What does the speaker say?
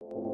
you